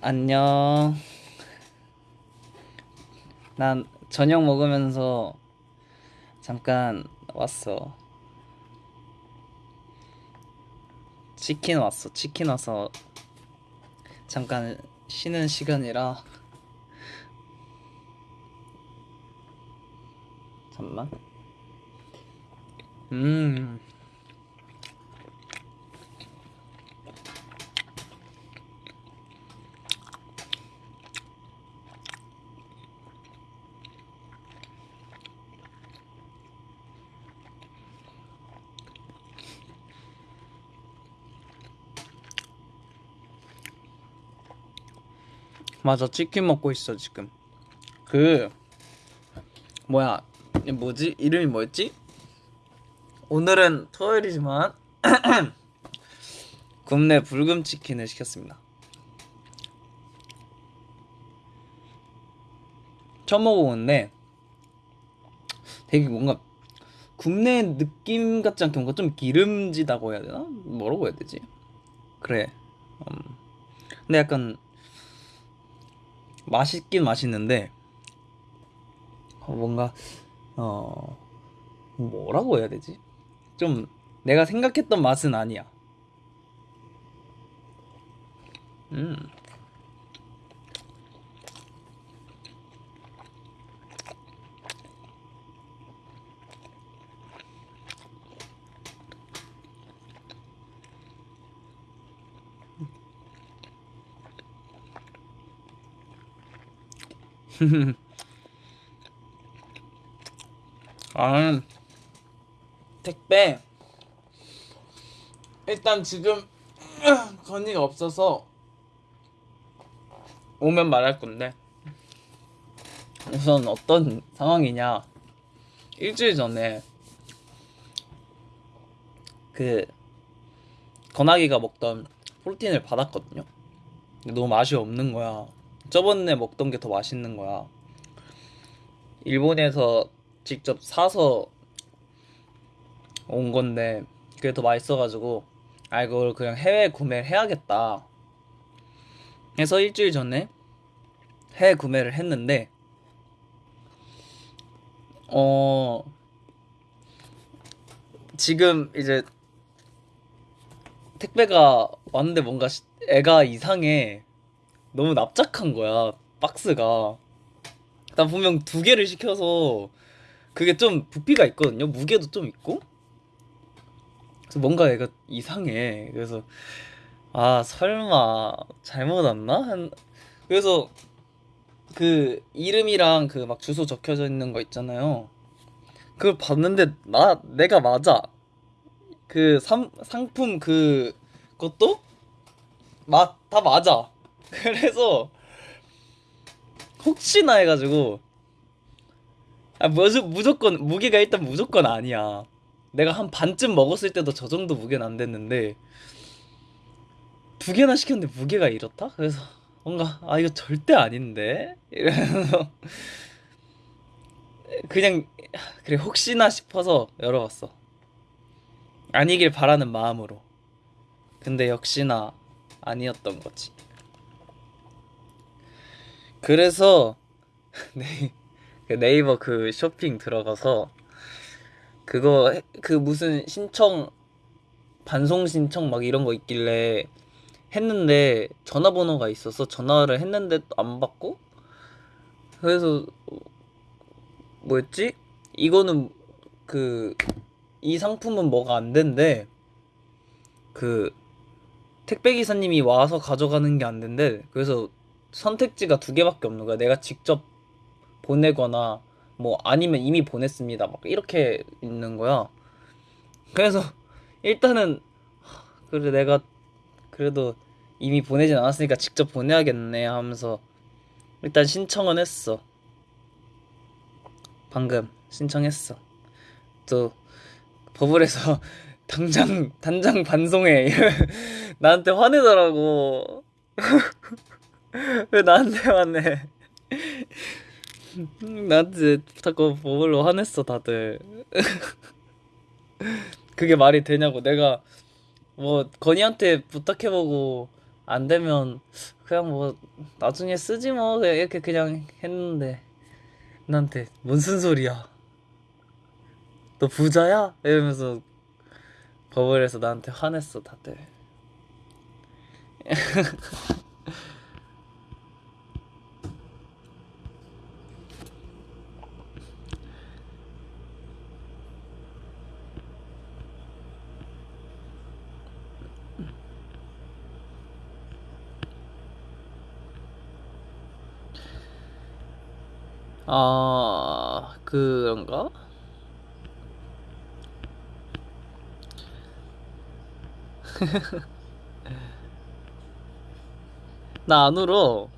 안녕. 난 저녁 먹으면서 잠깐 왔어. 치킨 왔어. 치킨 와서 잠깐 쉬는 시간이라 잠만. 음. 맞아 치킨 먹고 있어 지금. 그 뭐야 이 뭐지? 이름이 뭐였지 오늘은 토요일이지만 굽네 불금 치킨을 시켰습니다 처음 먹어보는데 되게 뭔가 굽네 느낌 같지 않게 뭔가 좀 기름지다고 해야 되나 뭐라고 해야 되지 그래 음. 근데 약간 맛있긴 맛있는데 어, 뭔가 어 뭐라고 해야 되지? 좀 내가 생각했던 맛은 아니야. 음. 아, 택배. 일단 지금 건의가 없어서 오면 말할 건데. 우선 어떤 상황이냐. 일주일 전에 그 건아기가 먹던 프로틴을 받았거든요. 근데 너무 맛이 없는 거야. 저번에 먹던 게 더 맛있는 거야. 일본에서 직접 사서 온 건데 그게 더 맛있어가지고 아 이걸 그냥 해외 구매를 해야겠다 해서 일주일 전에 해외 구매를 했는데 어 지금 이제 택배가 왔는데 뭔가 시- 애가 이상해 너무 납작한 거야 박스가 난 분명 두 개를 시켜서 그게 좀 부피가 있거든요. 무게도 좀 있고. 그래서 뭔가 얘가 이상해. 그래서 아 설마 잘못 왔나? 한 그래서 그 이름이랑 그 막 주소 적혀져 있는 거 있잖아요. 그걸 봤는데 나 내가 맞아. 그 상, 상품 그 것도 맞다 맞아. 그래서 혹시나 해가지고 아, 무조, 무조건 무게가 일단 무조건 아니야. 내가 한 반쯤 먹었을 때도 저 정도 무게는 안 됐는데 두 개나 시켰는데 무게가 이렇다? 그래서 뭔가 아 이거 절대 아닌데 이러면서 그냥 그래 혹시나 싶어서 열어봤어. 아니길 바라는 마음으로. 근데 역시나 아니었던 거지. 그래서 네. 그 네이버 그 쇼핑 들어가서 그거 해- 그 무슨 신청 반송 신청 막 이런 거 있길래 했는데 전화번호가 있어서 전화를 했는데 안 받고? 그래서 뭐였지? 이거는 그 이 상품은 뭐가 안 된대. 그 택배 기사님이 와서 가져가는 게 안 된대. 그래서 선택지가 두 개밖에 없는 거야. 내가 직접 보내거나 뭐 아니면 이미 보냈습니다. 막 이렇게 있는 거야. 그래서 일단은 하, 그래 내가 그래도 이미 보내진 않았으니까 직접 보내야겠네 하면서 일단 신청은 했어. 방금 신청했어. 또 버블에서 당장 단장 반송해 나한테 화내더라고. 왜 나한테 화내? 나한테 자꾸 버블로 화냈어 다들. 그게 말이 되냐고. 내가 뭐 건이한테 부탁해보고 안 되면 그냥 뭐 나중에 쓰지 뭐. 이렇게 그냥 했는데 나한테 무슨 소리야? 너 부자야? 이러면서 버블에서 나한테 화냈어 다들 아 그런가? 나 안 울어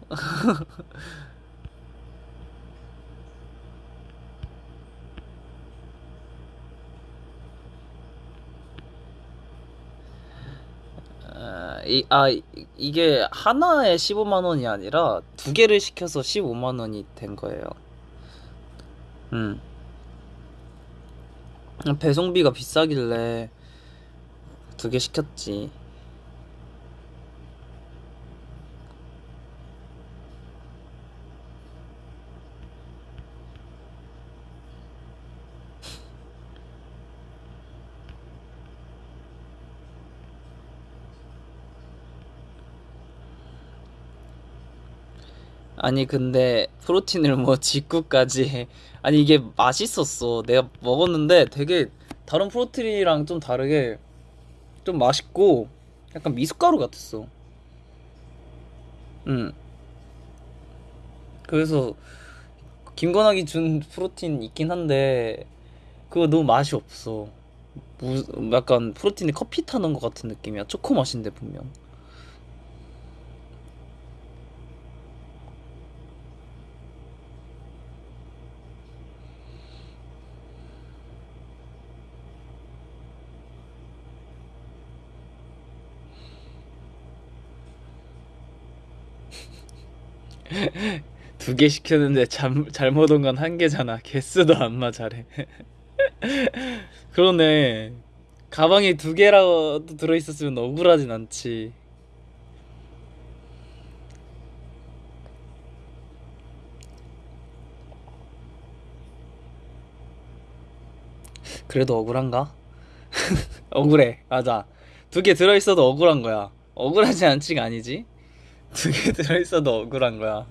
아, 이, 아 이- 이게 하나에 15만 원이 아니라 두 개를 시켜서 15만 원이 된 거예요 음. 배송비가 비싸길래 두 개 시켰지. 아니 근데 프로틴을 뭐 직구까지 해. 아니 이게 맛있었어. 내가 먹었는데 되게 다른 프로틴이랑 좀 다르게 좀 맛있고 약간 미숫가루 같았어. 음. 그래서 김건학이 준 프로틴 있긴 한데 그거 너무 맛이 없어. 무, 약간 프로틴에 커피 타는 것 같은 느낌이야. 초코 맛인데 분명 두 개 시켰는데 잘, 잘못 온 건 한 개잖아. 개수도 안 맞아래. 그러네. 가방에 두 개라도 들어있었으면 억울하진 않지. 그래도 억울한가? 억울해. 맞아. 두 개 들어있어도 억울한 거야. 억울하지 않지가 아니지 두 개 들어있어도 억울한 거야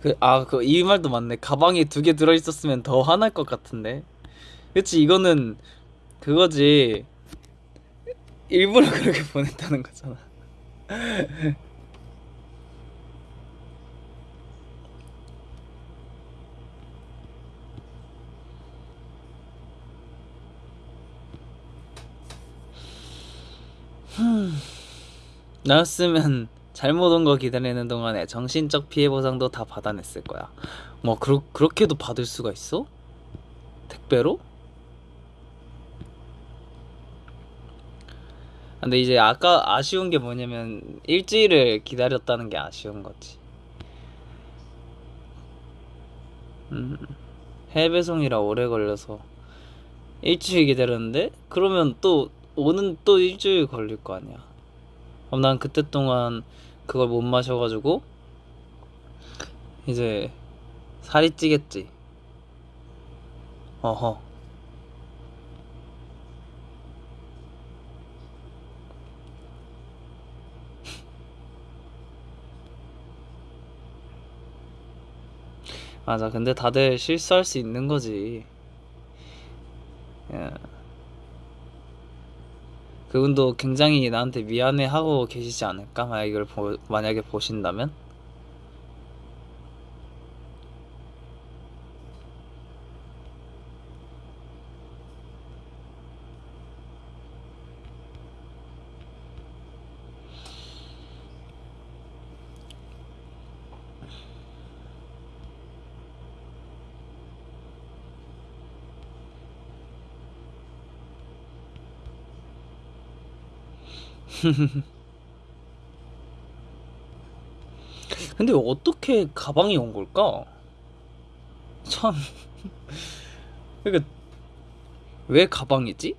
그, 아, 그, 이 말도 맞네. 가방에 두 개 들어있었으면 더 화날 것 같은데. 그치, 이거는 그거지. 일부러 그렇게 보냈다는 거잖아. 나였으면 잘못 온 거 기다리는 동안에 정신적 피해 보상도 다 받아냈을 거야. 뭐, 그렇, 그렇게도 받을 수가 있어? 택배로? 근데 이제 아까 아쉬운 게 뭐냐면 일주일을 기다렸다는 게 아쉬운 거지. 음, 해외 배송이라 오래 걸려서 일주일 기다렸는데 그러면 또 오는 또 일주일 걸릴 거 아니야. 그럼 난 그때 동안 그걸 못 마셔가지고 이제 살이 찌겠지. 어허. 맞아. 근데 다들 실수할 수 있는 거지. 예. 그분도 굉장히 나한테 미안해하고 계시지 않을까? 만약 이걸 보, 만약에 보신다면? 근데 어떻게 가방이 온 걸까? 참. 그러니까 왜 가방이지?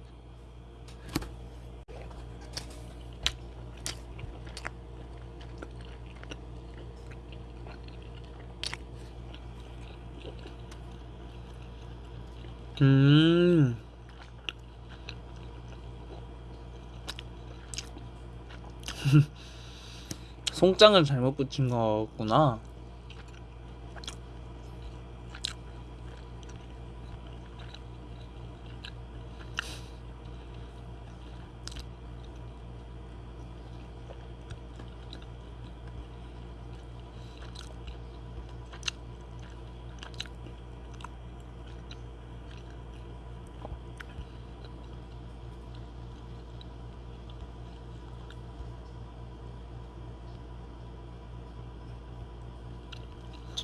음. 송장을 잘못 붙인 거구나.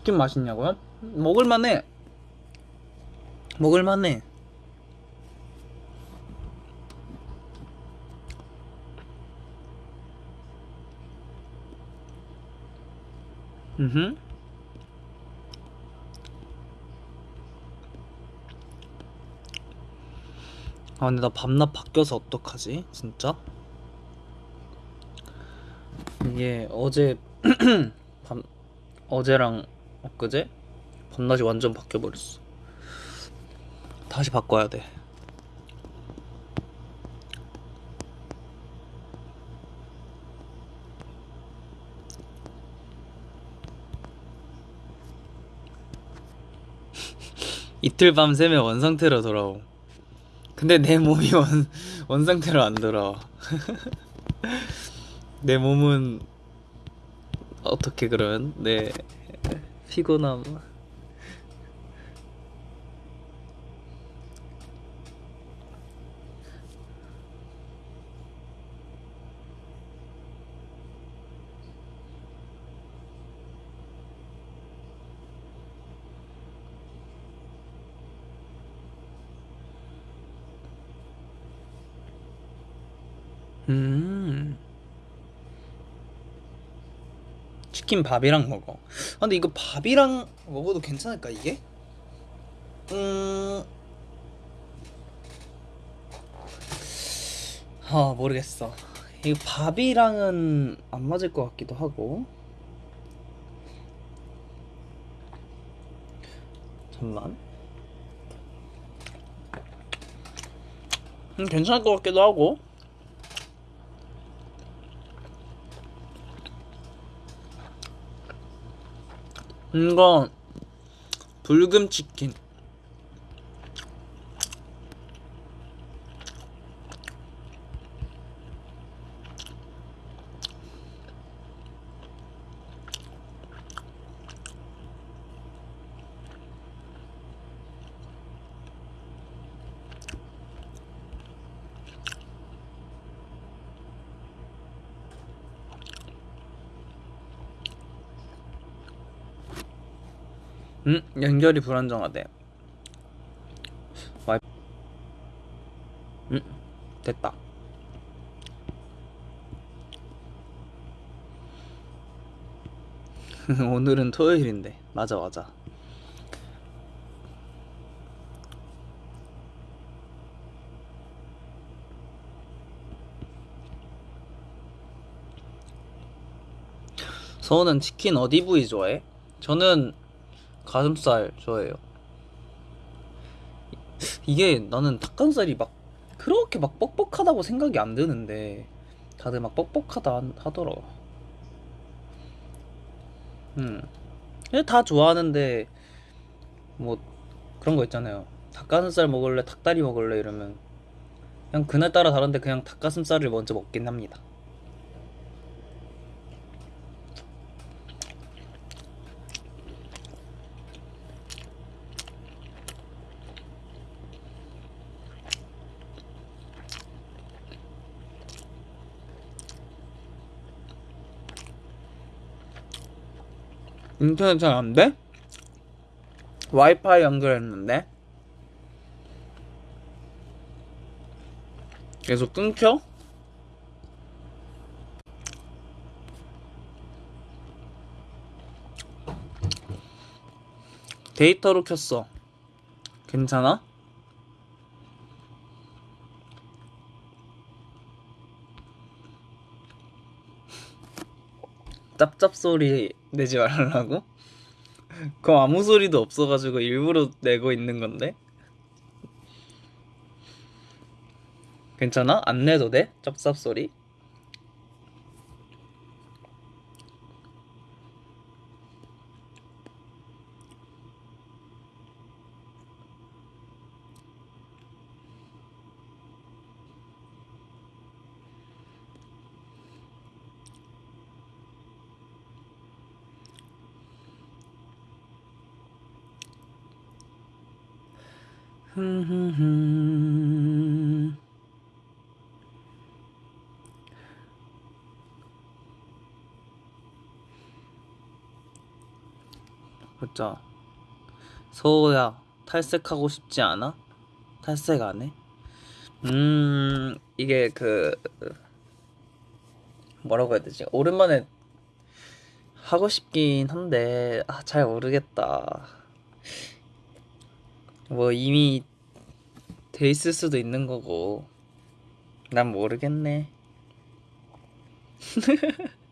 치킨 맛있냐고요? 먹을만해. 먹을만해. 음. 아 근데 나 밤낮 바뀌어서 어떡하지? 진짜? 이게 어제 밤 어제랑 엊그제 밤낮이 완전 바뀌어 버렸어. 다시 바꿔야 돼. 이틀 밤 새면 원상태로 돌아오. 근데 내 몸이 원, 원상태로 안 돌아와. 내 몸은 어떻게 그러면 내 피곤함. 음 치킨 밥이랑 먹어. 아, 근데 이거 밥이랑 먹어도 괜찮을까 이게? 음, 아 모르겠어. 이거 밥이랑은 안 맞을 것 같기도 하고. 잠만. 음, 괜찮을 것 같기도 하고. 이거 불금 치킨. 음, 연결이 불안정하대. 와이. 음, 됐다. 오늘은 토요일인데. 맞아, 맞아. 서우는 치킨 어디 부위 좋아해? 저는 가슴살 좋아해요. 이게 나는 닭가슴살이 막 그렇게 막 뻑뻑하다고 생각이 안 드는데 다들 막 뻑뻑하다 하더라. 음. 다 좋아하는데 뭐 그런 거 있잖아요. 닭가슴살 먹을래, 닭다리 먹을래 이러면 그냥 그날따라 다른데 그냥 닭가슴살을 먼저 먹긴 합니다. 인터넷 잘 안 돼? 와이파이 연결했는데 계속 끊겨? 데이터로 켰어 괜찮아? 짭짭 소리 내지 말라고? 그럼 아무 소리도 없어가지고 일부러 내고 있는 건데? 괜찮아? 안 내도 돼? 짭짭 소리? 보자. 서호야, 탈색하고 싶지 않아? 탈색 안 해? 음, 이게 그 뭐라고 해야 되지? 오랜만에 하고 싶긴 한데 아, 잘 모르겠다. 뭐 이미 돼 있을 수도 있는 거고 난 모르겠네.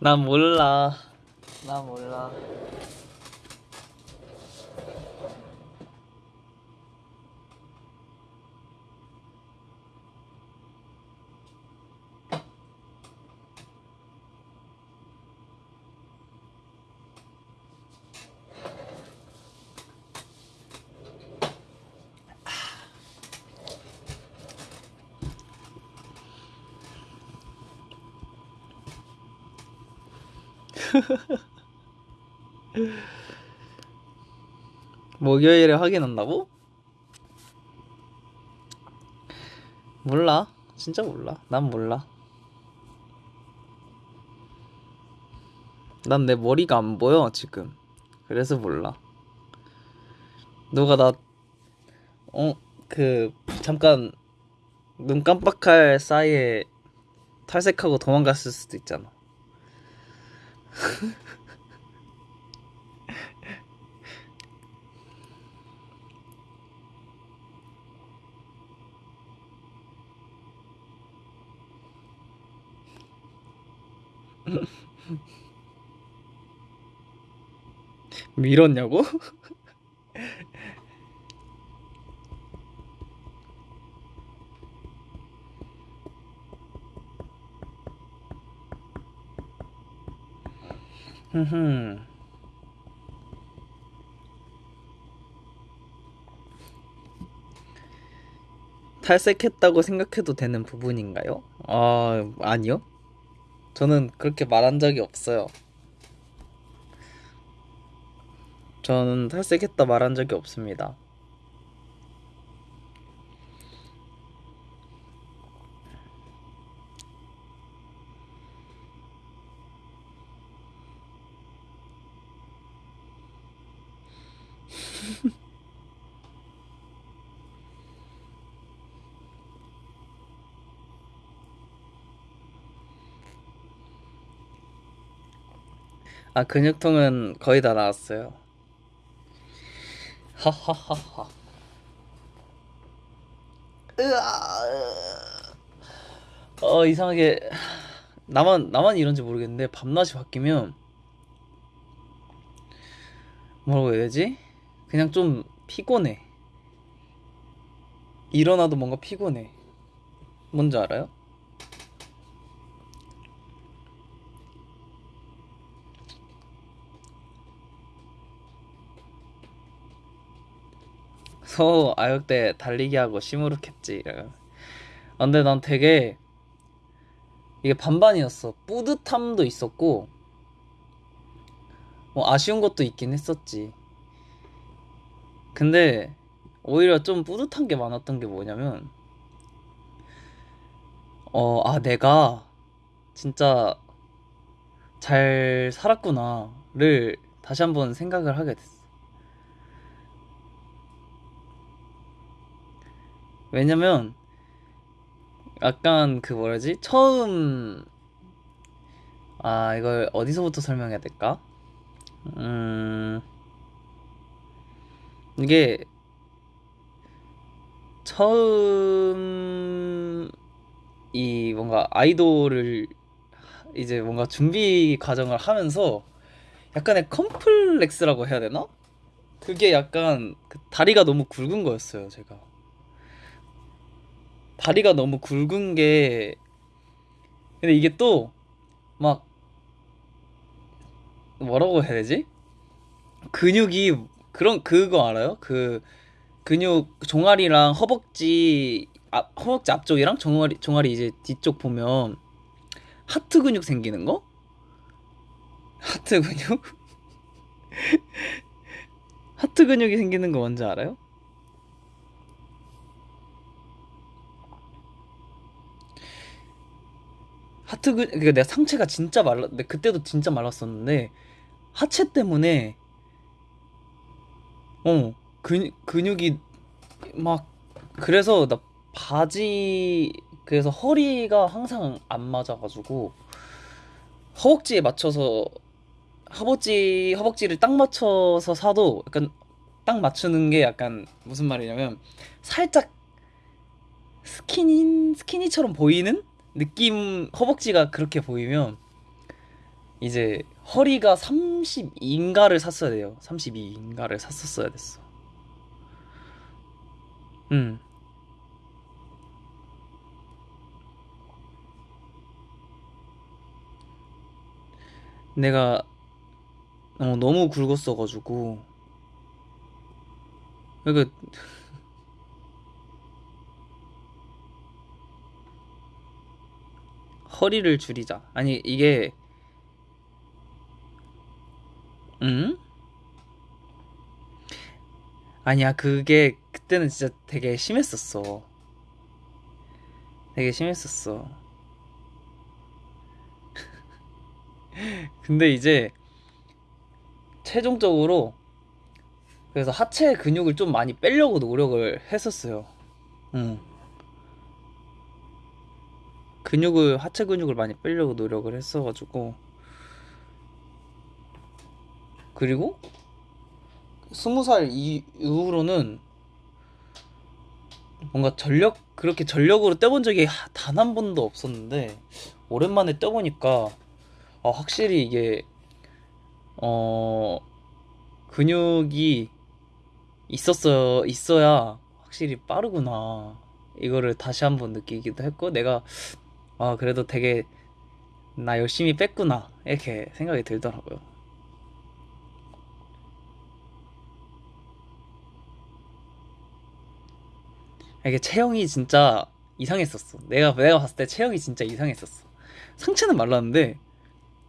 난 몰라. 나 몰라. 목요일에 확인한다고? 몰라. 진짜 몰라. 난 몰라. 난 내 머리가 안 보여, 지금. 그래서 몰라. 너가 나, 어, 그, 잠깐, 눈 깜빡할 사이에 탈색하고 도망갔을 수도 있잖아. 밀었냐고? 흠흠. 탈색했다고 생각해도 되는 부분인가요? 아, 아니요. 저는 그렇게 말한 적이 없어요. 저는 탈색했다 말한 적이 없습니다. 아, 근육통은 거의 다 나았어요. 하하하하. 으아. 어, 이상하게 나만 나만 이런지 모르겠는데 밤낮이 바뀌면 뭐라고 해야 되지? 그냥 좀 피곤해. 일어나도 뭔가 피곤해. 뭔지 알아요? 서 아역대 달리기 하고 시무룩했지. 아, 근데 난 되게 이게 반반이었어. 뿌듯함도 있었고 뭐 아쉬운 것도 있긴 했었지. 근데 오히려 좀 뿌듯한 게 많았던 게 뭐냐면 어, 아, 내가 진짜 잘 살았구나를 다시 한번 생각을 하게 됐어. 왜냐면 약간 그 뭐라지? 처음 아, 이걸 어디서부터 설명해야 될까? 음, 이게 처음 이 뭔가 아이돌을 이제 뭔가 준비 과정을 하면서 약간의 컴플렉스라고 해야 되나? 그게 약간 그 다리가 너무 굵은 거였어요, 제가. 다리가 너무 굵은 게 근데 이게 또 막 뭐라고 해야 되지? 근육이 그런 그거 알아요? 그 근육 종아리랑 허벅지 앞 허벅지 앞쪽이랑 종아리 종아리 이제 뒤쪽 보면 하트 근육 생기는 거? 하트 근육? 하트 근육이 생기는 거 뭔지 알아요? 하트 근 그러니까 내가 상체가 진짜 말랐 근데 그때도 진짜 말랐었는데 하체 때문에 어 근, 근육이 막 그래서 나 바지 그래서 허리가 항상 안 맞아가지고 허벅지에 맞춰서 허벅지 허벅지를 딱 맞춰서 사도 약간 딱 맞추는 게 약간 무슨 말이냐면 살짝 스키니 스키니처럼 보이는 느낌 허벅지가 그렇게 보이면 이제 허리가 32인가를 샀어야 돼요. 32인가를 샀었어야 됐어. 음. 내가 어, 너무 굵었어가지고 그러니까 허리를 줄이자. 아니 이게 음? 아니야 그게 그때는 진짜 되게 심했었어. 되게 심했었어. 근데 이제 최종적으로 그래서 하체 근육을 좀 많이 빼려고 노력을 했었어요. 응. 근육을 하체 근육을 많이 빼려고 노력을 했어가지고. 그리고 스무 살 이후로는 뭔가 전력 그렇게 전력으로 떼본 적이 단 한 번도 없었는데 오랜만에 떼보니까 아, 확실히 이게 어 근육이 있었어 있어야 확실히 빠르구나. 이거를 다시 한번 느끼기도 했고 내가 아 그래도 되게 나 열심히 뺐구나 이렇게 생각이 들더라고요. 이게 체형이 진짜 이상했었어. 내가 내가 봤을 때 체형이 진짜 이상했었어. 상체는 말랐는데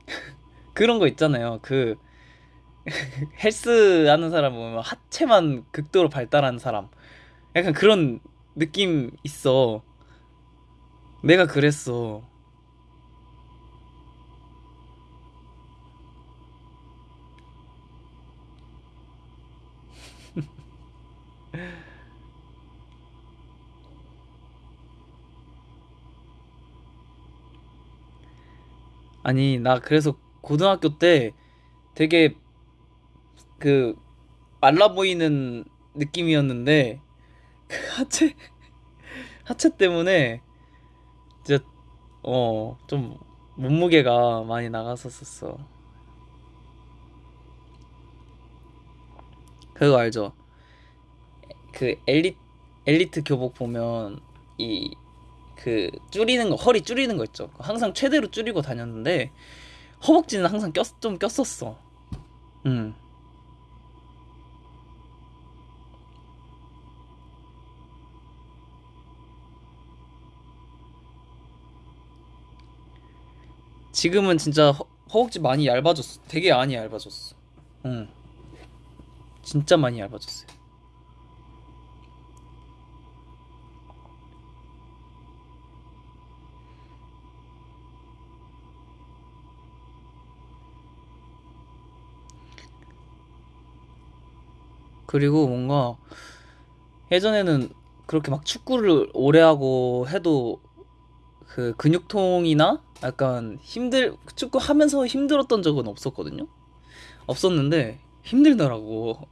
그런 거 있잖아요. 그 헬스 하는 사람 보면 하체만 극도로 발달한 사람. 약간 그런 느낌 있어. 내가 그랬어. 아니, 나 그래서 고등학교 때 되게 그 말라 보이는 느낌이었는데 그 하체 하체 때문에 어 좀 몸무게가 많이 나갔었었어. 그거 알죠? 그 엘리 엘리트 교복 보면 이 그 줄이는 거 허리 줄이는 거 있죠. 항상 최대로 줄이고 다녔는데 허벅지는 항상 꼈, 좀 꼈었어. 음. 지금은 진짜 허, 허벅지 많이 얇아졌어. 되게 많이 얇아졌어. 응. 진짜 많이 얇아졌어요. 그리고 뭔가 예전에는 그렇게 막 축구를 오래 하고 해도 그 근육통이나 약간 힘들 축구 하면서 힘들었던 적은 없었거든요. 없었는데 힘들더라고.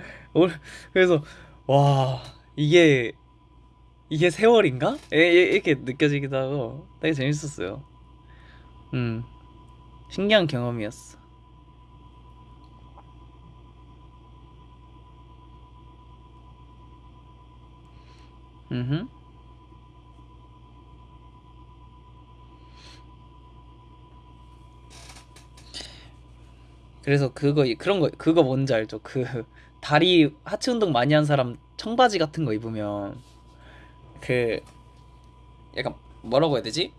올- 그래서 와 이게 이게 세월인가? 이렇게 느껴지기도 하고 되게 재밌었어요. 음 신기한 경험이었어. 음 그래서 그거 그런 거 그거 뭔지 알죠? 그 다리 하체 운동 많이 한 사람 청바지 같은 거 입으면 그 약간 뭐라고 해야 되지?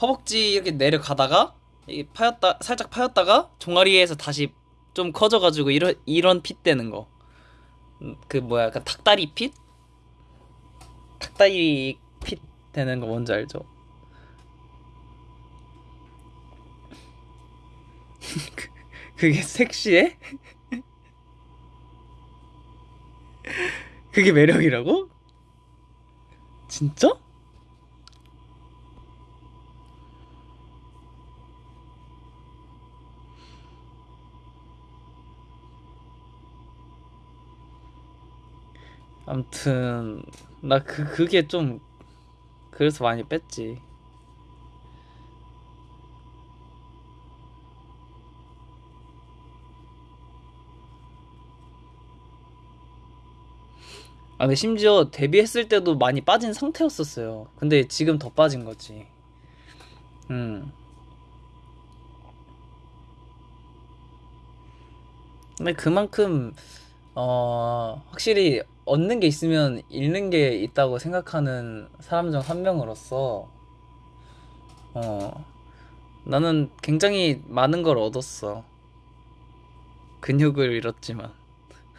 허벅지 이렇게 내려가다가 이 파였다 살짝 파였다가 종아리에서 다시 좀 커져가지고 이런 이런 핏 되는 거. 음, 그 뭐야 약간 닭다리 핏? 닭다리 핏 되는 거 뭔지 알죠? 그게 섹시해? 그게 매력이라고? 진짜? 아무튼 나 그 그게 좀 그래서 많이 뺐지. 아 근데 심지어 데뷔했을 때도 많이 빠진 상태였었어요. 근데 지금 더 빠진 거지. 음. 근데 그만큼 어 확실히 얻는 게 있으면 잃는 게 있다고 생각하는 사람 중 한 명으로서 어 나는 굉장히 많은 걸 얻었어. 근육을 잃었지만.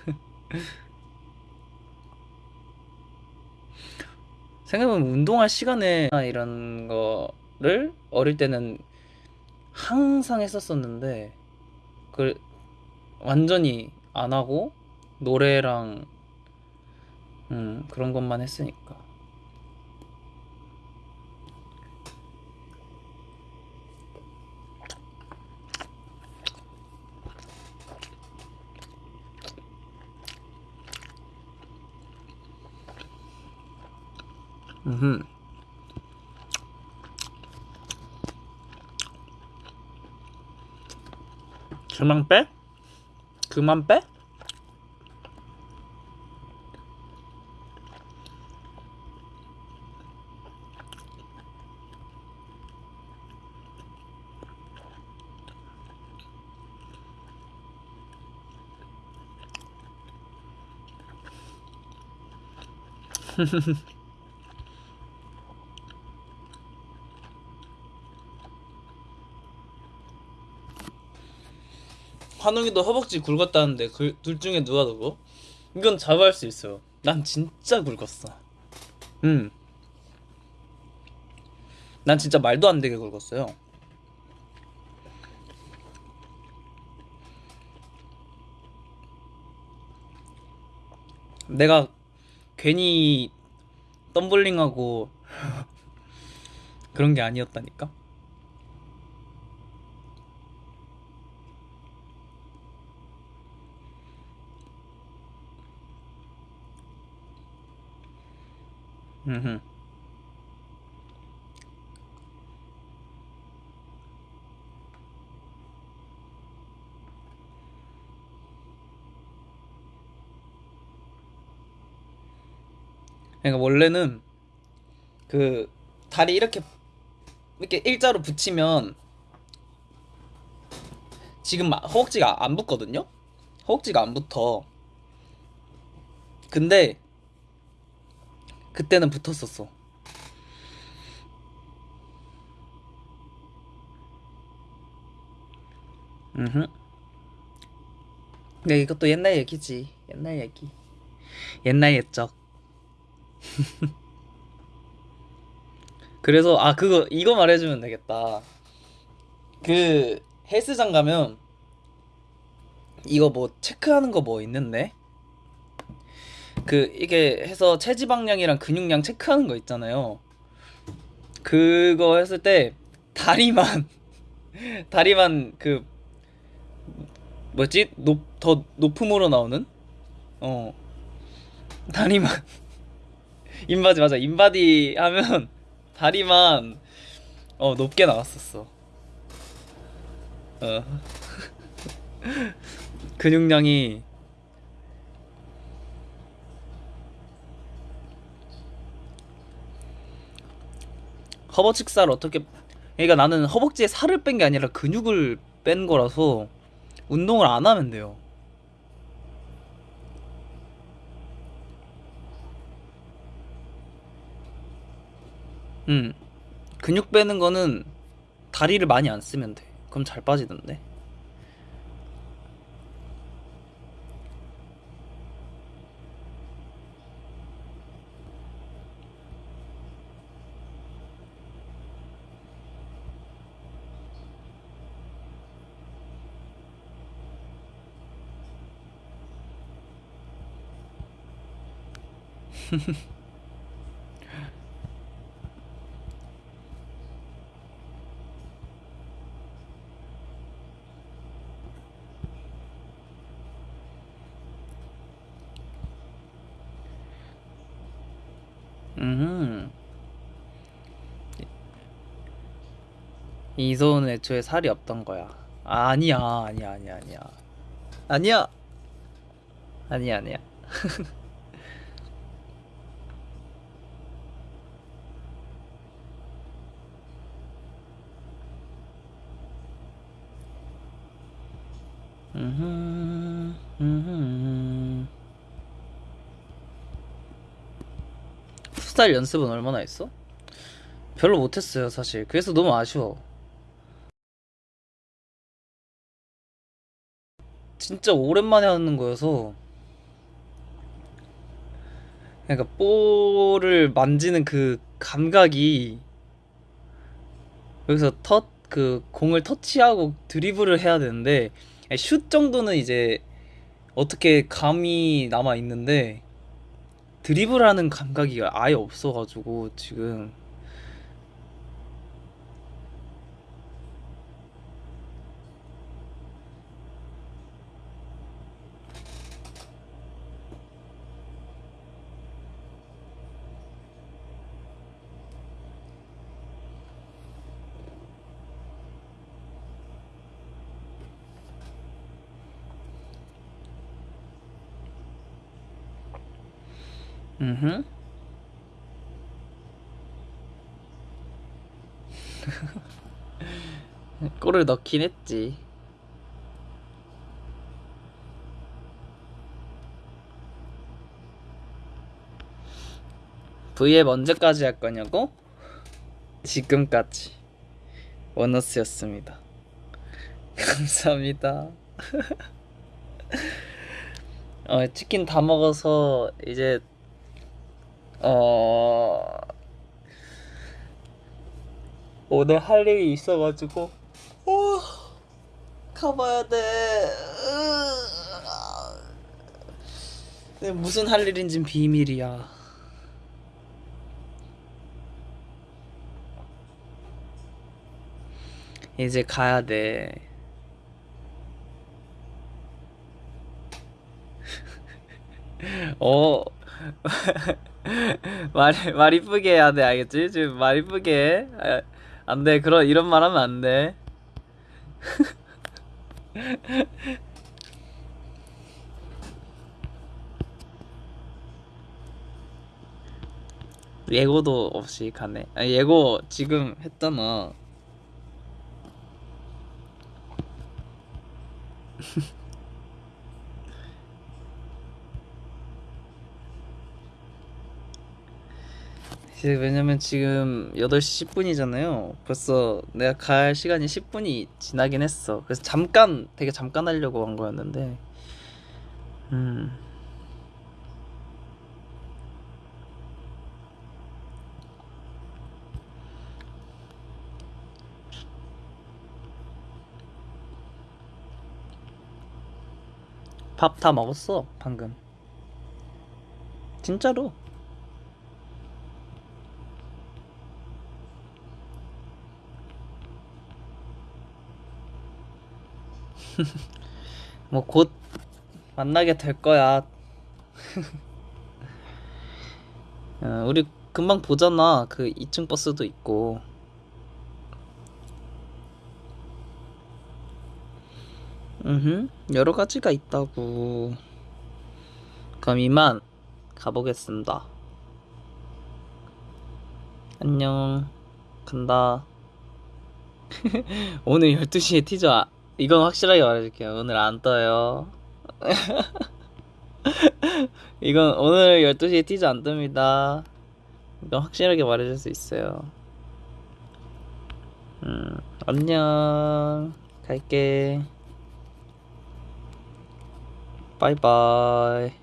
생각해보면 운동할 시간에 이런 거를 어릴 때는 항상 했었었는데 그 완전히 안 하고 노래랑 음 그런 것만 했으니까 음 그만 빼? 그만 빼? 환웅이도 허벅지 굵었다는데 그 둘 중에 누가 누구? 이건 자부할 수 있어요. 난 진짜 굵었어. 음. 난 진짜 말도 안 되게 굵었어요. 내가 괜히 덤블링하고 그런 게 아니었다니까. 그러니까 원래는 그 다리 이렇게 이렇게 일자로 붙이면 지금 막 허벅지가 안 붙거든요. 허벅지가 안 붙어. 근데 그때는 붙었었어. 음. 근데 이것도 옛날 얘기지. 옛날 얘기. 옛날 옛적. 그래서 아 그거 이거 말해주면 되겠다. 그 헬스장 가면 이거 뭐 체크하는 거 뭐 있는데? 그 이게 해서 체지방량이랑 근육량 체크하는 거 있잖아요. 그거 했을 때 다리만 다리만 그 뭐지? 높 더 높음으로 나오는? 어. 다리만. 인바디 맞아. 인바디 하면 다리만 어 높게 나왔었어. 어. 근육량이 허벅지 살 어떻게 그러니까 나는 허벅지에 살을 뺀 게 아니라 근육을 뺀 거라서 운동을 안 하면 돼요. 음. 근육 빼는 거는 다리를 많이 안 쓰면 돼. 그럼 잘 빠지던데. 음. 이소은 애초에 살이 없던 거야. 아니야, 아니야, 아니야, 아니야. 아니야. 아니야, 아니야. 풋살 연습은 얼마나 했어? 별로 못했어요, 사실. 그래서 너무 아쉬워. 진짜 오랜만에 하는 거여서. 그러니까 볼을 만지는 그 감각이 여기서 터, 그 공을 터치하고 드리블을 해야 되는데 슛 정도는 이제 어떻게 감이 남아 있는데 드리블하는 감각이 아예 없어가지고 지금 음 골을 넣긴 했지. V앱 언제까지 할 거냐고? 지금까지 원어스였습니다. 감사합니다. 어, 치킨 다 먹어서 이제 어 오늘 할 일이 있어가지고 어, 가봐야 돼. 근데 무슨 할 일인진 비밀이야. 이제 가야 돼. 어, 말, 말 이쁘게 해야 돼, 알겠지? 지금 말 이쁘게 해. 아, 안 돼, 그런, 이런 말 하면 안 돼. 예고도 없이 가네. 아, 예고 지금 했잖아. 왜냐면 지금 8시 10분이잖아요. 벌써 내가 갈 시간이 10분이 지나긴 했어. 그래서 잠깐, 되게 잠깐 하려고 한 거였는데, 음, 밥 다 먹었어, 방금. 진짜로. 뭐 곧 만나게 될 거야. 어, 우리 금방 보잖아. 그 2층 버스도 있고. 음, 여러 가지가 있다고. 그럼 이만 가보겠습니다. 안녕. 간다. 오늘 12시에 티저, 아- 이건 확실하게 말해줄게요. 오늘 안 떠요. 이건 오늘 12시에 티저 안 뜹니다. 이건 확실하게 말해줄 수 있어요. 음, 안녕. 갈게. 바이바이.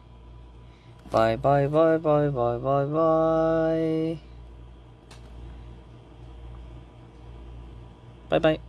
바이바이바이바이바이바이. 바이바이.